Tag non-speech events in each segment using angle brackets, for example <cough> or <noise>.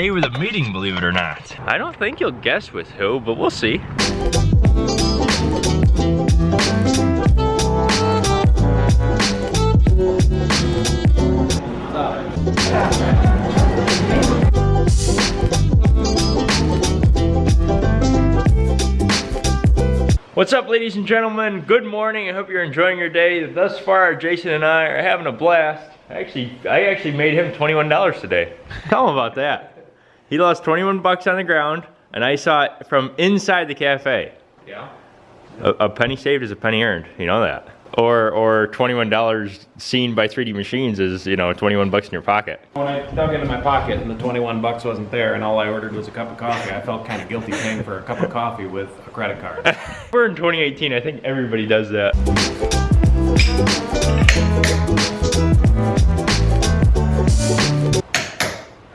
day with a meeting, believe it or not. I don't think you'll guess with who, but we'll see. What's up ladies and gentlemen? Good morning. I hope you're enjoying your day. Thus far, Jason and I are having a blast. Actually, I actually made him $21 today. Tell him about that. He lost 21 bucks on the ground and I saw it from inside the cafe. Yeah. A, a penny saved is a penny earned. You know that. Or or $21 seen by 3D machines is, you know, 21 bucks in your pocket. When I dug into my pocket and the 21 bucks wasn't there and all I ordered was a cup of coffee, I felt kind of guilty paying for a cup of coffee with a credit card. <laughs> We're in 2018. I think everybody does that.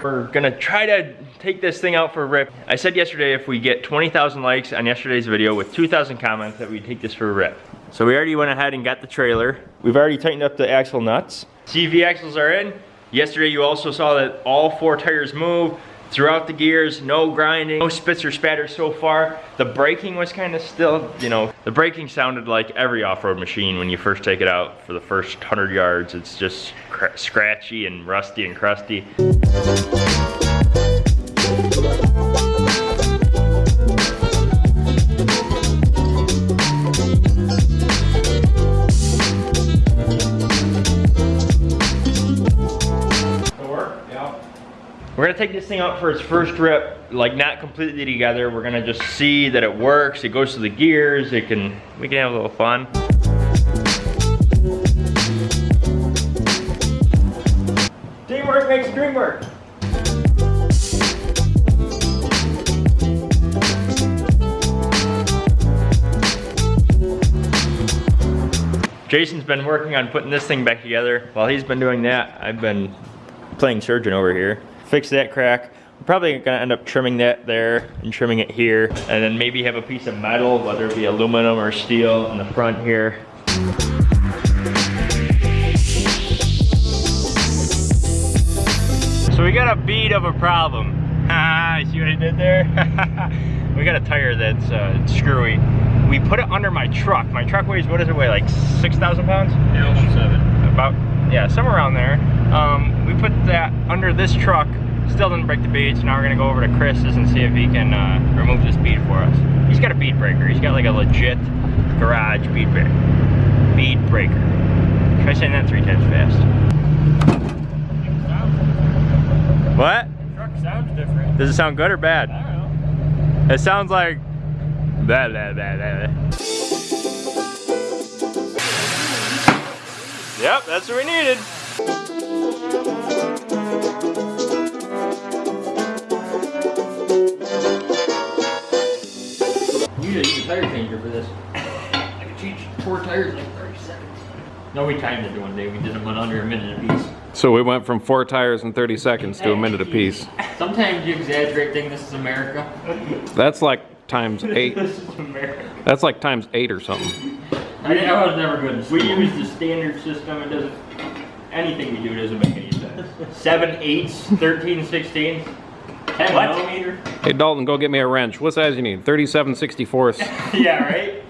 We're gonna try to take this thing out for a rip. I said yesterday if we get 20,000 likes on yesterday's video with 2,000 comments that we'd take this for a rip. So we already went ahead and got the trailer. We've already tightened up the axle nuts. CV axles are in. Yesterday you also saw that all four tires move throughout the gears, no grinding, no spits or spatters so far. The braking was kind of still, you know, the braking sounded like every off-road machine when you first take it out for the first 100 yards. It's just scratchy and rusty and crusty. We're gonna take this thing out for its first rip, like not completely together. We're gonna just see that it works. It goes to the gears. It can, we can have a little fun. Teamwork makes dream work. Jason's been working on putting this thing back together. While he's been doing that, I've been playing surgeon over here fix that crack. I'm probably gonna end up trimming that there and trimming it here and then maybe have a piece of metal, whether it be aluminum or steel in the front here. So we got a bead of a problem. <laughs> Ah, See what I did there? <laughs> we got a tire that's uh, screwy. We put it under my truck. My truck weighs, what does it weigh, like 6,000 pounds? Yeah, seven. About, yeah, somewhere around there. Um, we put that under this truck, still didn't break the bead, so now we're gonna go over to Chris's and see if he can uh, remove this bead for us. He's got a bead breaker. He's got like a legit garage bead breaker. Bead breaker. Try saying that three times fast. What? The truck sounds different. Does it sound good or bad? I don't know. It sounds like blah blah blah blah. Yep, that's what we needed. You need a tire changer for this. I could change four tires in like 30 seconds. No, we timed it one day. We did them in under a minute apiece. So we went from four tires in 30 seconds to a minute apiece. Sometimes you exaggerate thinking this is America. That's like times eight. this is America. That's like times eight or something. I, I was never good. We use the standard system. It doesn't, anything we do doesn't make any sense. Seven eighths, 13 sixteenths, 10 What? millimeter. Hey Dalton, go get me a wrench. What size you need? 37 64ths. <laughs> yeah, right?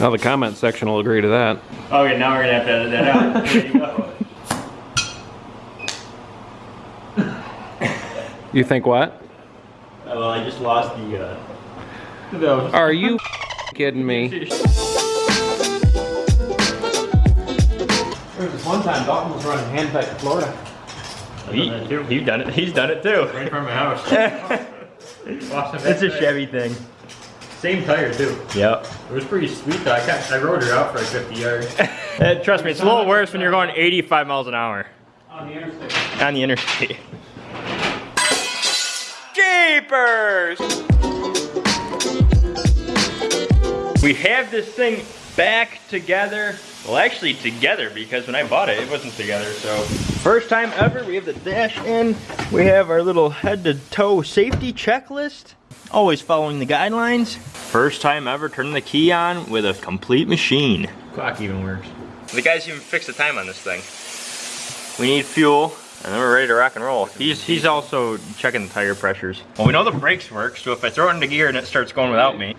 Now the comment section will agree to that. Okay, now we're gonna have to edit that out. <laughs> you think what? Oh, well, I just lost the, uh, the <laughs> Are you <laughs> kidding me? There was this one time Dalton was running hand pipe to Florida. He, he's done it. He's done it too. Right from my house. <laughs> it's a Chevy thing. Same tire too. Yep. It was pretty sweet though. I, kept, I rode her out for like 50 yards. Uh, trust me, it's a little worse when you're going 85 miles an hour On the interstate. on the interstate. Jeepers! We have this thing back together. Well, actually together because when I bought it, it wasn't together, so. First time ever, we have the dash in. We have our little head to toe safety checklist. Always following the guidelines. First time ever turning the key on with a complete machine. Clock even works. The guys even fixed the time on this thing. We need fuel, and then we're ready to rock and roll. He's he's also checking the tire pressures. Well, we know the brakes work, so if I throw it into gear and it starts going without me.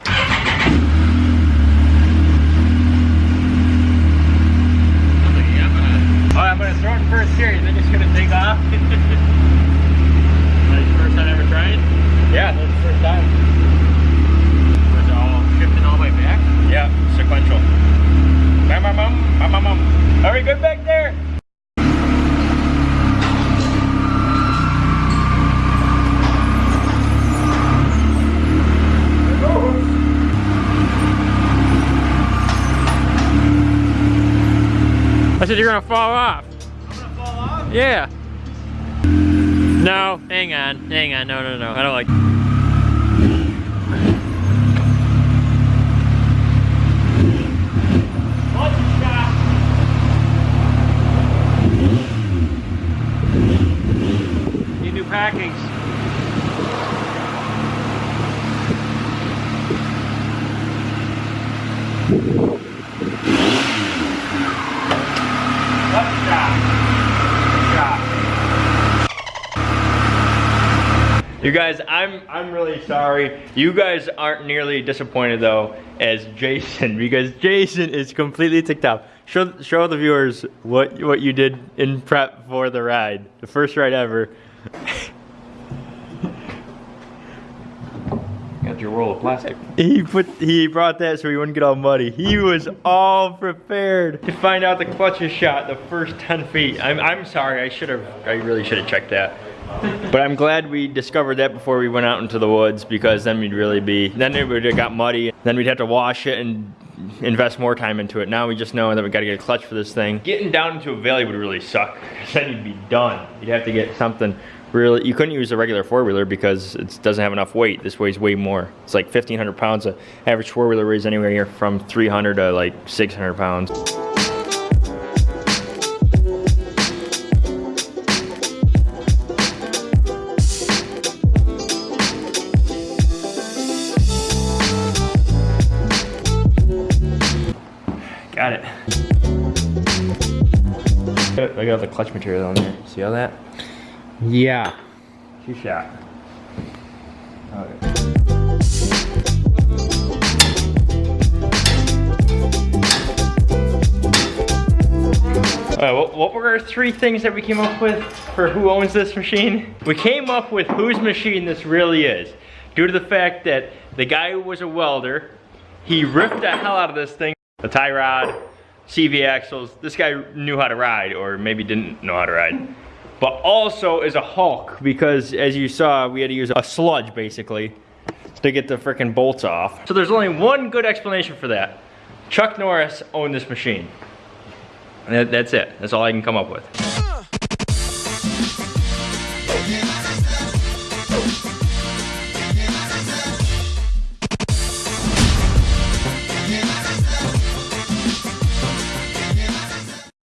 Oh, I'm gonna throw it in first gear and then just gonna take off. <laughs> That's first time ever trying? yeah, that's the first time. Was it all shifting all the way back? Yeah, sequential. Bam, bam, bam, bam, bam, bam. Are we good back there? I said you're gonna fall off. Gonna fall off. Yeah. No, hang on, hang on. No, no, no. I don't like. Need new packings. You guys, I'm I'm really sorry. You guys aren't nearly disappointed though as Jason <laughs> because Jason is completely ticked off. Show show the viewers what what you did in prep for the ride, the first ride ever. <laughs> Got your roll of plastic. He put he brought that so he wouldn't get all muddy. He was all prepared to find out the clutch is shot the first 10 feet. I'm I'm sorry. I should have I really should have checked that. But I'm glad we discovered that before we went out into the woods because then we'd really be then it would have got muddy. Then we'd have to wash it and invest more time into it. Now we just know that we got to get a clutch for this thing. Getting down into a valley would really suck. Then you'd be done. You'd have to get something really. You couldn't use a regular four wheeler because it doesn't have enough weight. This weighs way more. It's like 1,500 pounds. An average four wheeler weighs anywhere here from 300 to like 600 pounds. Got it. I got the clutch material on there. See all that? Yeah. Two shot. Okay. Alright, what, what were our three things that we came up with for who owns this machine? We came up with whose machine this really is. Due to the fact that the guy who was a welder, he ripped the hell out of this thing. The tie rod, CV axles, this guy knew how to ride, or maybe didn't know how to ride but also is a Hulk because as you saw, we had to use a sludge basically to get the freaking bolts off. So there's only one good explanation for that. Chuck Norris owned this machine. That- that's it. That's all I can come up with.